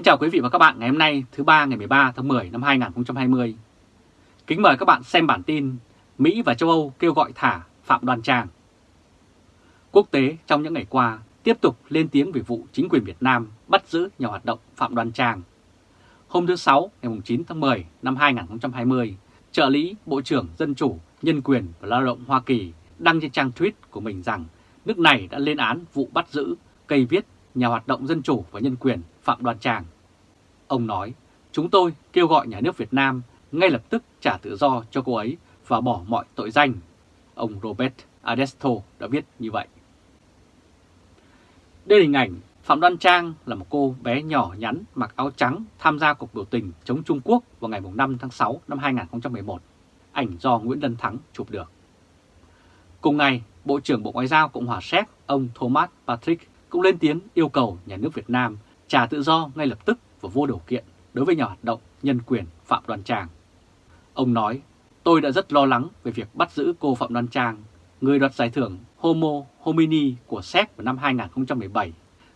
Kính chào quý vị và các bạn ngày hôm nay thứ ba ngày 13 tháng 10 năm 2020. Kính mời các bạn xem bản tin Mỹ và châu Âu kêu gọi thả Phạm Đoan Trang. Quốc tế trong những ngày qua tiếp tục lên tiếng về vụ chính quyền Việt Nam bắt giữ nhà hoạt động Phạm Đoan Trang. Hôm thứ Sáu ngày 9 tháng 10 năm 2020, trợ lý Bộ trưởng Dân Chủ, Nhân quyền và Lao động Hoa Kỳ đăng trên trang tweet của mình rằng nước này đã lên án vụ bắt giữ cây viết nhà hoạt động dân chủ và nhân quyền Phạm Đoan Trang. Ông nói, chúng tôi kêu gọi nhà nước Việt Nam ngay lập tức trả tự do cho cô ấy và bỏ mọi tội danh. Ông Robert Adesto đã viết như vậy. Đây là hình ảnh Phạm Đoan Trang là một cô bé nhỏ nhắn mặc áo trắng tham gia cuộc biểu tình chống Trung Quốc vào ngày 5 tháng 6 năm 2011. Ảnh do Nguyễn Lân Thắng chụp được. Cùng ngày, Bộ trưởng Bộ Ngoại giao Cộng hòa Séc ông Thomas Patrick cũng lên tiếng yêu cầu nhà nước Việt Nam trả tự do ngay lập tức và vô điều kiện đối với nhà hoạt động nhân quyền Phạm Đoan Trang. Ông nói, tôi đã rất lo lắng về việc bắt giữ cô Phạm Đoan Trang, người đoạt giải thưởng Homo Homini của Séc vào năm 2017.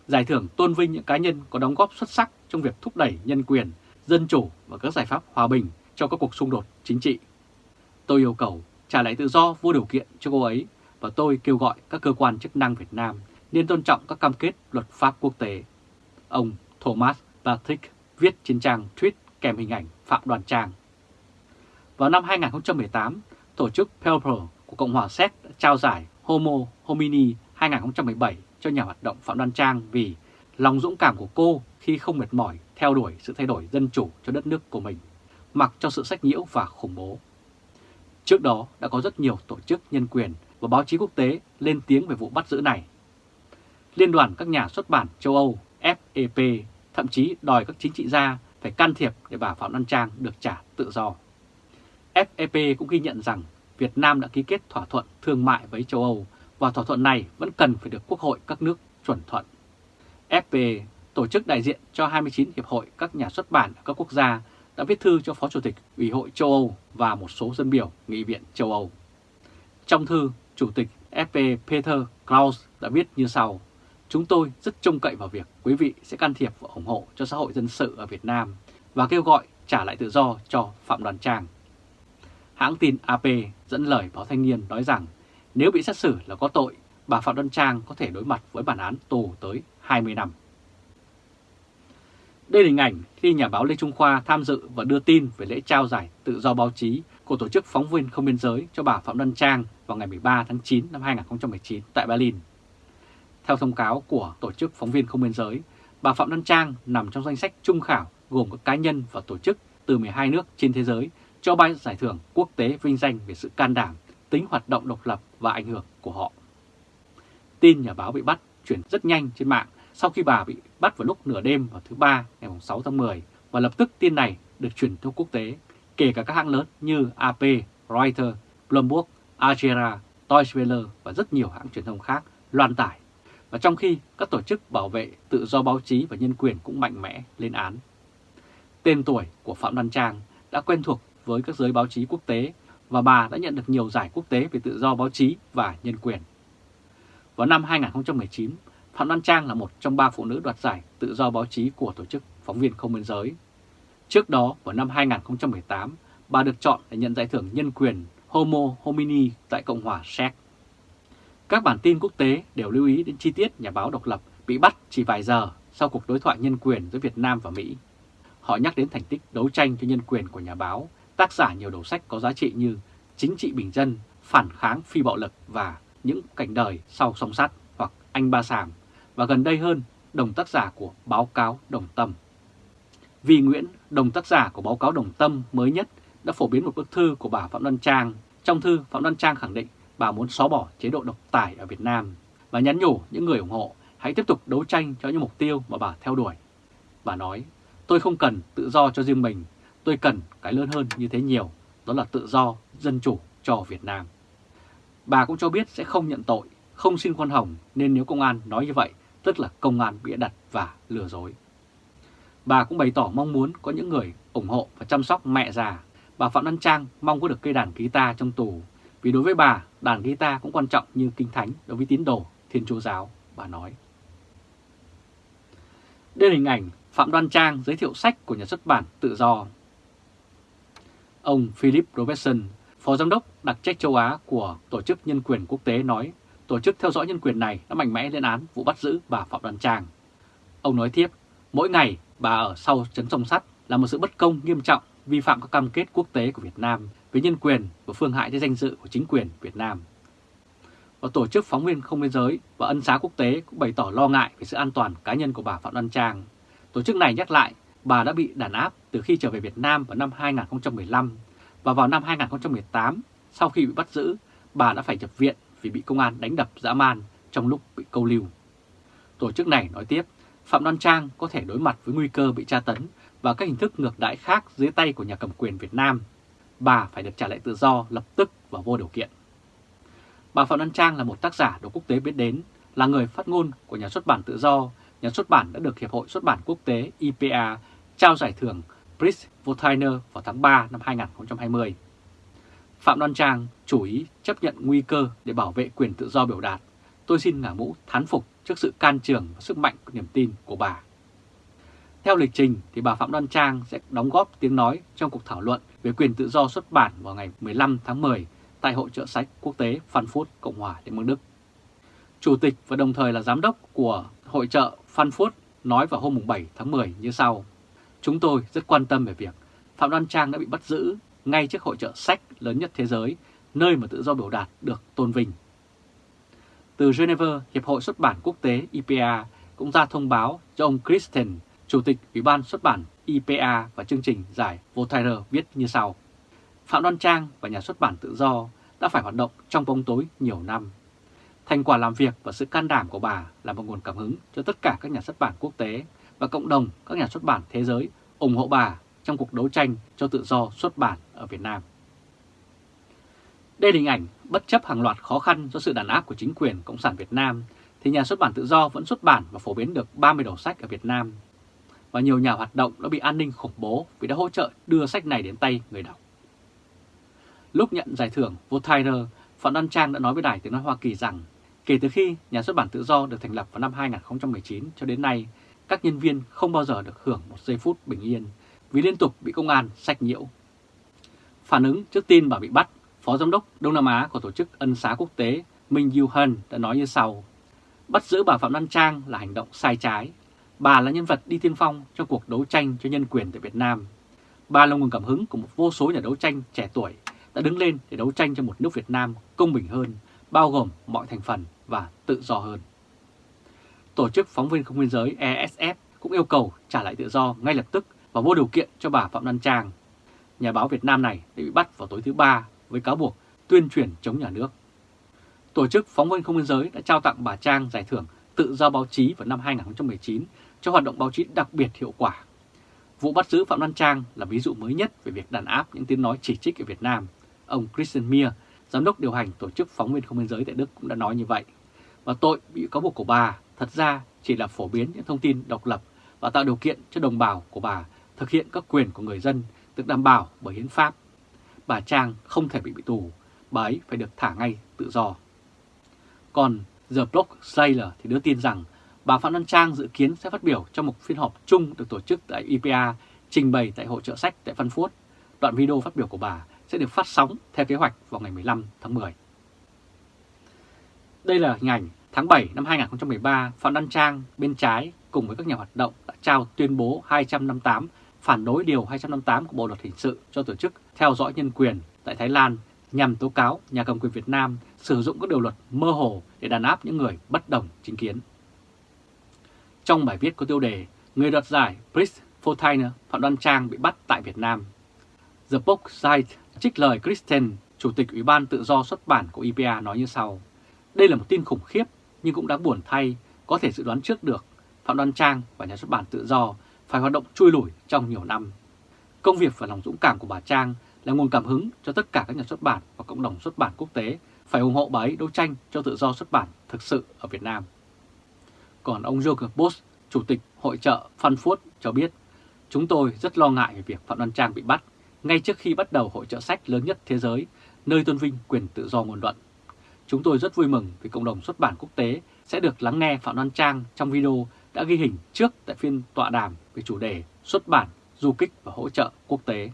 Giải thưởng tôn vinh những cá nhân có đóng góp xuất sắc trong việc thúc đẩy nhân quyền, dân chủ và các giải pháp hòa bình cho các cuộc xung đột chính trị. Tôi yêu cầu trả lại tự do vô điều kiện cho cô ấy và tôi kêu gọi các cơ quan chức năng Việt Nam nên tôn trọng các cam kết luật pháp quốc tế. Ông Thomas Patrick viết trên trang tweet kèm hình ảnh Phạm Đoàn Trang. Vào năm 2018, tổ chức Pelper của Cộng hòa Séc đã trao giải Homo Homini 2017 cho nhà hoạt động Phạm Đoan Trang vì lòng dũng cảm của cô khi không mệt mỏi theo đuổi sự thay đổi dân chủ cho đất nước của mình, mặc cho sự sách nhiễu và khủng bố. Trước đó đã có rất nhiều tổ chức nhân quyền và báo chí quốc tế lên tiếng về vụ bắt giữ này. Liên đoàn các nhà xuất bản châu Âu FEP thậm chí đòi các chính trị gia phải can thiệp để bà Phạm văn Trang được trả tự do. FEP cũng ghi nhận rằng Việt Nam đã ký kết thỏa thuận thương mại với châu Âu và thỏa thuận này vẫn cần phải được Quốc hội các nước chuẩn thuận. fep tổ chức đại diện cho 29 hiệp hội các nhà xuất bản ở các quốc gia, đã viết thư cho Phó Chủ tịch Ủy hội châu Âu và một số dân biểu Nghị viện châu Âu. Trong thư, Chủ tịch FP Peter Klaus đã viết như sau. Chúng tôi rất trông cậy vào việc quý vị sẽ can thiệp và ủng hộ cho xã hội dân sự ở Việt Nam và kêu gọi trả lại tự do cho Phạm Đoàn Trang. Hãng tin AP dẫn lời báo thanh niên nói rằng nếu bị xét xử là có tội, bà Phạm Đoàn Trang có thể đối mặt với bản án tù tới 20 năm. Đây là hình ảnh khi nhà báo Lê Trung Khoa tham dự và đưa tin về lễ trao giải tự do báo chí của Tổ chức Phóng viên Không Biên Giới cho bà Phạm Đoan Trang vào ngày 13 tháng 9 năm 2019 tại Berlin. Theo thông cáo của Tổ chức Phóng viên Không Biên Giới, bà Phạm Đăng Trang nằm trong danh sách trung khảo gồm các cá nhân và tổ chức từ 12 nước trên thế giới cho ba giải thưởng quốc tế vinh danh về sự can đảm, tính hoạt động độc lập và ảnh hưởng của họ. Tin nhà báo bị bắt chuyển rất nhanh trên mạng sau khi bà bị bắt vào lúc nửa đêm vào thứ Ba ngày 6 tháng 10 và lập tức tin này được chuyển thông quốc tế, kể cả các hãng lớn như AP, Reuters, Bloomberg, Algera, Deutsche Welle và rất nhiều hãng truyền thông khác loan tải. Và trong khi các tổ chức bảo vệ tự do báo chí và nhân quyền cũng mạnh mẽ lên án. Tên tuổi của Phạm Đoan Trang đã quen thuộc với các giới báo chí quốc tế và bà đã nhận được nhiều giải quốc tế về tự do báo chí và nhân quyền. Vào năm 2019, Phạm Đoan Trang là một trong ba phụ nữ đoạt giải tự do báo chí của Tổ chức Phóng viên Không biên giới. Trước đó, vào năm 2018, bà được chọn để nhận giải thưởng nhân quyền Homo Homini tại Cộng hòa Séc. Các bản tin quốc tế đều lưu ý đến chi tiết nhà báo độc lập bị bắt chỉ vài giờ sau cuộc đối thoại nhân quyền giữa Việt Nam và Mỹ. Họ nhắc đến thành tích đấu tranh cho nhân quyền của nhà báo, tác giả nhiều đầu sách có giá trị như Chính trị bình dân, Phản kháng phi bạo lực và Những cảnh đời sau song sắt hoặc Anh Ba Sàm và gần đây hơn đồng tác giả của Báo cáo Đồng Tâm. Vì Nguyễn, đồng tác giả của Báo cáo Đồng Tâm mới nhất đã phổ biến một bức thư của bà Phạm Đoan Trang. Trong thư, Phạm Đoan Trang khẳng định bà muốn xóa bỏ chế độ độc tài ở Việt Nam và nhắn nhủ những người ủng hộ hãy tiếp tục đấu tranh cho những mục tiêu mà bà theo đuổi. Bà nói, tôi không cần tự do cho riêng mình, tôi cần cái lớn hơn như thế nhiều, đó là tự do, dân chủ cho Việt Nam. Bà cũng cho biết sẽ không nhận tội, không xin khoan hồng nên nếu công an nói như vậy, tức là công an bị đặt và lừa dối. Bà cũng bày tỏ mong muốn có những người ủng hộ và chăm sóc mẹ già. Bà Phạm Văn Trang mong có được cây đàn guitar trong tù vì đối với bà, đàn guitar cũng quan trọng như kinh thánh đối với tín đồ Thiên Chúa Giáo, bà nói. Đây là hình ảnh Phạm Đoan Trang giới thiệu sách của nhà xuất bản Tự Do. Ông Philip Robertson, Phó Giám đốc đặc trách châu Á của Tổ chức Nhân quyền Quốc tế nói tổ chức theo dõi nhân quyền này đã mạnh mẽ lên án vụ bắt giữ bà Phạm Đoan Trang. Ông nói tiếp, mỗi ngày bà ở sau chấn sông sắt là một sự bất công nghiêm trọng vi phạm các cam kết quốc tế của Việt Nam về nhân quyền và phương hại tới danh dự của chính quyền Việt Nam. Và Tổ chức Phóng viên Không Biên Giới và Ân xá Quốc tế cũng bày tỏ lo ngại về sự an toàn cá nhân của bà Phạm Đoan Trang. Tổ chức này nhắc lại bà đã bị đàn áp từ khi trở về Việt Nam vào năm 2015 và vào năm 2018 sau khi bị bắt giữ, bà đã phải nhập viện vì bị công an đánh đập dã man trong lúc bị câu lưu. Tổ chức này nói tiếp, Phạm Đoan Trang có thể đối mặt với nguy cơ bị tra tấn và các hình thức ngược đãi khác dưới tay của nhà cầm quyền Việt Nam. Bà phải được trả lại tự do lập tức và vô điều kiện. Bà Phạm văn Trang là một tác giả được quốc tế biết đến, là người phát ngôn của nhà xuất bản tự do, nhà xuất bản đã được Hiệp hội Xuất bản Quốc tế IPA trao giải thưởng Prix Voltaire vào tháng 3 năm 2020. Phạm Đoan Trang chủ ý chấp nhận nguy cơ để bảo vệ quyền tự do biểu đạt. Tôi xin ngả mũ thán phục trước sự can trường và sức mạnh của niềm tin của bà. Theo lịch trình thì bà Phạm Đoan Trang sẽ đóng góp tiếng nói trong cuộc thảo luận về quyền tự do xuất bản vào ngày 15 tháng 10 tại Hội trợ sách quốc tế Frankfurt, Cộng hòa Liên bang Đức. Chủ tịch và đồng thời là giám đốc của hội trợ Frankfurt nói vào hôm 7 tháng 10 như sau. Chúng tôi rất quan tâm về việc Phạm Đoan Trang đã bị bắt giữ ngay trước hội trợ sách lớn nhất thế giới, nơi mà tự do biểu đạt được tôn vinh. Từ Geneva, Hiệp hội xuất bản quốc tế IPA cũng ra thông báo cho ông Christian, Chủ tịch Ủy ban xuất bản IPA và chương trình giải Voltaire viết như sau. Phạm Đoan Trang và nhà xuất bản tự do đã phải hoạt động trong bóng tối nhiều năm. Thành quả làm việc và sự can đảm của bà là một nguồn cảm hứng cho tất cả các nhà xuất bản quốc tế và cộng đồng các nhà xuất bản thế giới ủng hộ bà trong cuộc đấu tranh cho tự do xuất bản ở Việt Nam. Đây là hình ảnh bất chấp hàng loạt khó khăn do sự đàn áp của chính quyền Cộng sản Việt Nam, thì nhà xuất bản tự do vẫn xuất bản và phổ biến được 30 đầu sách ở Việt Nam. Và nhiều nhà hoạt động đã bị an ninh khủng bố vì đã hỗ trợ đưa sách này đến tay người đọc. Lúc nhận giải thưởng Voltaire, Phạm Đăng Trang đã nói với Đài Tiếng Nói Hoa Kỳ rằng kể từ khi nhà xuất bản tự do được thành lập vào năm 2019 cho đến nay, các nhân viên không bao giờ được hưởng một giây phút bình yên vì liên tục bị công an sách nhiễu. Phản ứng trước tin bà bị bắt, Phó Giám đốc Đông Nam Á của Tổ chức Ân xá Quốc tế Minh Yu Hân đã nói như sau. Bắt giữ bà Phạm Đăng Trang là hành động sai trái. Bà là nhân vật đi tiên phong trong cuộc đấu tranh cho nhân quyền tại Việt Nam. Bà là nguồn cảm hứng của một vô số nhà đấu tranh trẻ tuổi đã đứng lên để đấu tranh cho một nước Việt Nam công bình hơn, bao gồm mọi thành phần và tự do hơn. Tổ chức Phóng viên Không biên giới ESF cũng yêu cầu trả lại tự do ngay lập tức và vô điều kiện cho bà Phạm Lan Trang. Nhà báo Việt Nam này đã bị bắt vào tối thứ Ba với cáo buộc tuyên truyền chống nhà nước. Tổ chức Phóng viên Không biên giới đã trao tặng bà Trang giải thưởng tự do báo chí vào năm 2019 cho hoạt động báo chí đặc biệt hiệu quả. Vụ bắt giữ Phạm Văn Trang là ví dụ mới nhất về việc đàn áp những tiếng nói chỉ trích ở Việt Nam. Ông Christian Mier, giám đốc điều hành tổ chức Phóng viên Không biên giới tại Đức cũng đã nói như vậy. Và tội bị cáo buộc của bà thật ra chỉ là phổ biến những thông tin độc lập và tạo điều kiện cho đồng bào của bà thực hiện các quyền của người dân được đảm bảo bởi hiến pháp. Bà Trang không thể bị bị tù, bà ấy phải được thả ngay tự do. Còn The Block Sailor thì đưa tin rằng bà Phạm Văn Trang dự kiến sẽ phát biểu trong một phiên họp chung được tổ chức tại IPA trình bày tại hội trợ sách tại Phân Phút. Đoạn video phát biểu của bà sẽ được phát sóng theo kế hoạch vào ngày 15 tháng 10. Đây là hình ảnh tháng 7 năm 2013, Phạm Đăng Trang bên trái cùng với các nhà hoạt động đã trao tuyên bố 258 phản đối Điều 258 của Bộ Luật Hình sự cho tổ chức theo dõi nhân quyền tại Thái Lan nhằm tố cáo nhà cầm quyền Việt Nam sử dụng các điều luật mơ hồ để đàn áp những người bất đồng chính kiến. Trong bài viết có tiêu đề Người đoạt giải Chris Fontaine Phạm Đoan Trang bị bắt tại Việt Nam. The Book Site trích lời Kristen Chủ tịch Ủy ban Tự do xuất bản của IPA nói như sau. Đây là một tin khủng khiếp nhưng cũng đáng buồn thay, có thể dự đoán trước được Phạm Đoan Trang và nhà xuất bản Tự do phải hoạt động chui lủi trong nhiều năm. Công việc và lòng dũng cảm của bà Trang là nguồn cảm hứng cho tất cả các nhà xuất bản và cộng đồng xuất bản quốc tế phải ủng hộ bà ấy đấu tranh cho tự do xuất bản thực sự ở Việt Nam. Còn ông Joker Bosch, Chủ tịch Hội trợ Frankfurt cho biết, chúng tôi rất lo ngại về việc Phạm Đoan Trang bị bắt ngay trước khi bắt đầu hội trợ sách lớn nhất thế giới, nơi tôn vinh quyền tự do ngôn luận. Chúng tôi rất vui mừng vì cộng đồng xuất bản quốc tế sẽ được lắng nghe Phạm Đoan Trang trong video đã ghi hình trước tại phiên tọa đàm về chủ đề xuất bản, du kích và hỗ trợ quốc tế.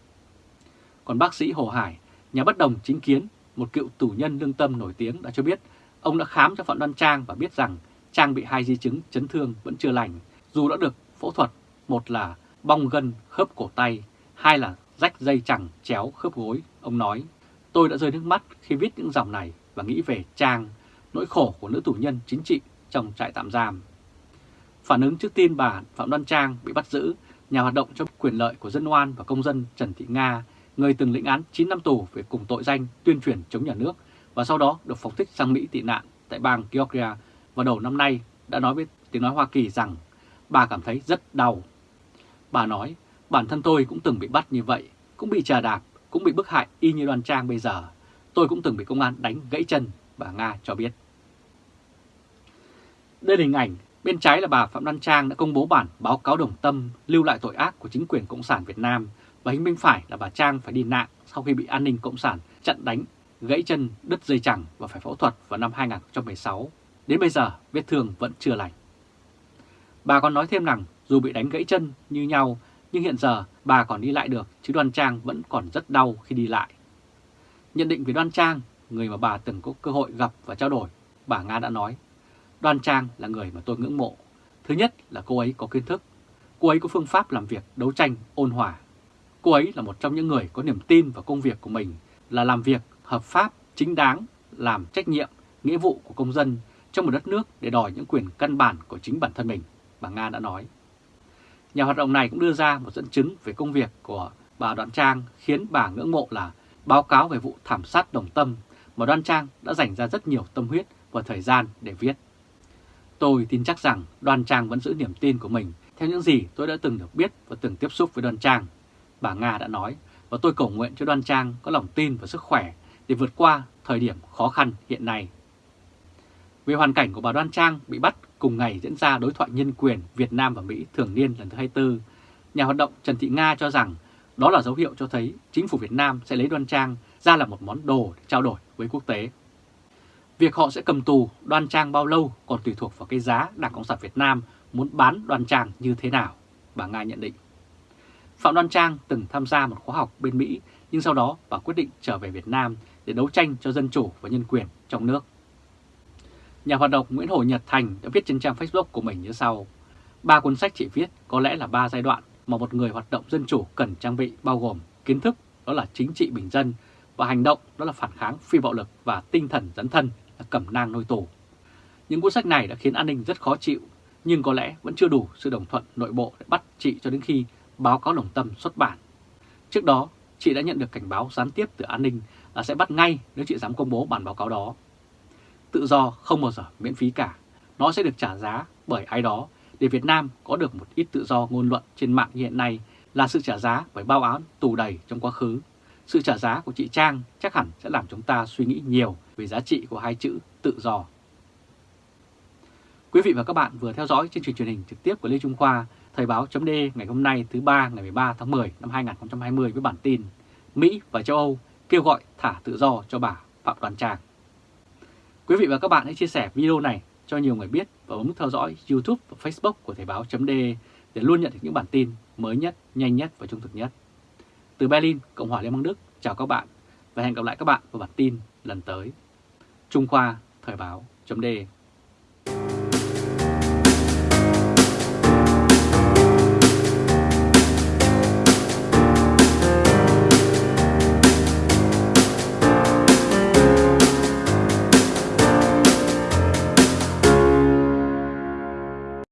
Còn bác sĩ Hồ Hải, nhà bất đồng chính kiến, một cựu tù nhân lương tâm nổi tiếng đã cho biết ông đã khám cho Phạm Đoan Trang và biết rằng Trang bị hai di chứng chấn thương vẫn chưa lành, dù đã được phẫu thuật, một là bong gân khớp cổ tay, hai là rách dây chẳng chéo khớp gối. Ông nói, tôi đã rơi nước mắt khi viết những dòng này và nghĩ về Trang, nỗi khổ của nữ tù nhân chính trị trong trại tạm giam. Phản ứng trước tin bà Phạm Đoan Trang bị bắt giữ, nhà hoạt động cho quyền lợi của dân oan và công dân Trần Thị Nga, người từng lĩnh án 9 năm tù về cùng tội danh tuyên truyền chống nhà nước và sau đó được phóng thích sang Mỹ tị nạn tại bang Georgia vào đầu năm nay đã nói với tiếng nói Hoa Kỳ rằng bà cảm thấy rất đau. Bà nói, bản thân tôi cũng từng bị bắt như vậy, cũng bị trà đạp, cũng bị bức hại y như đoàn trang bây giờ. Tôi cũng từng bị công an đánh gãy chân, bà Nga cho biết. Đây là hình ảnh, bên trái là bà Phạm Đoan Trang đã công bố bản báo cáo đồng tâm lưu lại tội ác của chính quyền Cộng sản Việt Nam và hình bên phải là bà Trang phải đi nạn sau khi bị an ninh Cộng sản chặn đánh, gãy chân, đứt dây chẳng và phải phẫu thuật vào năm 2016. Đến bây giờ vết thương vẫn chưa lành. Bà còn nói thêm rằng dù bị đánh gãy chân như nhau nhưng hiện giờ bà còn đi lại được chứ Đoan Trang vẫn còn rất đau khi đi lại. Nhận định về Đoan Trang, người mà bà từng có cơ hội gặp và trao đổi, bà Nga đã nói Đoan Trang là người mà tôi ngưỡng mộ. Thứ nhất là cô ấy có kiến thức, cô ấy có phương pháp làm việc đấu tranh ôn hòa. Cô ấy là một trong những người có niềm tin vào công việc của mình là làm việc hợp pháp, chính đáng, làm trách nhiệm, nghĩa vụ của công dân trong một đất nước để đòi những quyền căn bản của chính bản thân mình, bà Nga đã nói. Nhà hoạt động này cũng đưa ra một dẫn chứng về công việc của bà Đoan Trang khiến bà ngưỡng mộ là báo cáo về vụ thảm sát đồng tâm mà Đoan Trang đã dành ra rất nhiều tâm huyết và thời gian để viết. Tôi tin chắc rằng Đoan Trang vẫn giữ niềm tin của mình theo những gì tôi đã từng được biết và từng tiếp xúc với Đoan Trang. Bà Nga đã nói và tôi cầu nguyện cho Đoan Trang có lòng tin và sức khỏe để vượt qua thời điểm khó khăn hiện nay. Về hoàn cảnh của bà Đoan Trang bị bắt cùng ngày diễn ra đối thoại nhân quyền Việt Nam và Mỹ thường niên lần thứ 24, nhà hoạt động Trần Thị Nga cho rằng đó là dấu hiệu cho thấy chính phủ Việt Nam sẽ lấy Đoan Trang ra là một món đồ để trao đổi với quốc tế. Việc họ sẽ cầm tù Đoan Trang bao lâu còn tùy thuộc vào cái giá Đảng Cộng sản Việt Nam muốn bán Đoan Trang như thế nào, bà Nga nhận định. Phạm Đoan Trang từng tham gia một khóa học bên Mỹ nhưng sau đó bà quyết định trở về Việt Nam để đấu tranh cho dân chủ và nhân quyền trong nước. Nhà hoạt động Nguyễn Hồ Nhật Thành đã viết trên trang Facebook của mình như sau. Ba cuốn sách chị viết có lẽ là ba giai đoạn mà một người hoạt động dân chủ cần trang bị bao gồm kiến thức đó là chính trị bình dân và hành động đó là phản kháng phi bạo lực và tinh thần dẫn thân là cẩm nang nôi tù. Những cuốn sách này đã khiến an ninh rất khó chịu nhưng có lẽ vẫn chưa đủ sự đồng thuận nội bộ để bắt chị cho đến khi báo cáo đồng tâm xuất bản. Trước đó, chị đã nhận được cảnh báo gián tiếp từ an ninh là sẽ bắt ngay nếu chị dám công bố bản báo cáo đó. Tự do không bao giờ miễn phí cả, nó sẽ được trả giá bởi ai đó để Việt Nam có được một ít tự do ngôn luận trên mạng hiện nay là sự trả giá bởi bao án tù đầy trong quá khứ. Sự trả giá của chị Trang chắc hẳn sẽ làm chúng ta suy nghĩ nhiều về giá trị của hai chữ tự do. Quý vị và các bạn vừa theo dõi chương trình truyền hình trực tiếp của Lê Trung Khoa, Thời báo chấm ngày hôm nay thứ ba ngày 13 tháng 10 năm 2020 với bản tin Mỹ và châu Âu kêu gọi thả tự do cho bà Phạm Đoàn Trang. Quý vị và các bạn hãy chia sẻ video này cho nhiều người biết và bấm theo dõi YouTube và Facebook của Thời báo .de để luôn nhận được những bản tin mới nhất, nhanh nhất và trung thực nhất. Từ Berlin, Cộng hòa Liên bang Đức, chào các bạn và hẹn gặp lại các bạn vào bản tin lần tới. Trung Khoa Thời báo .de.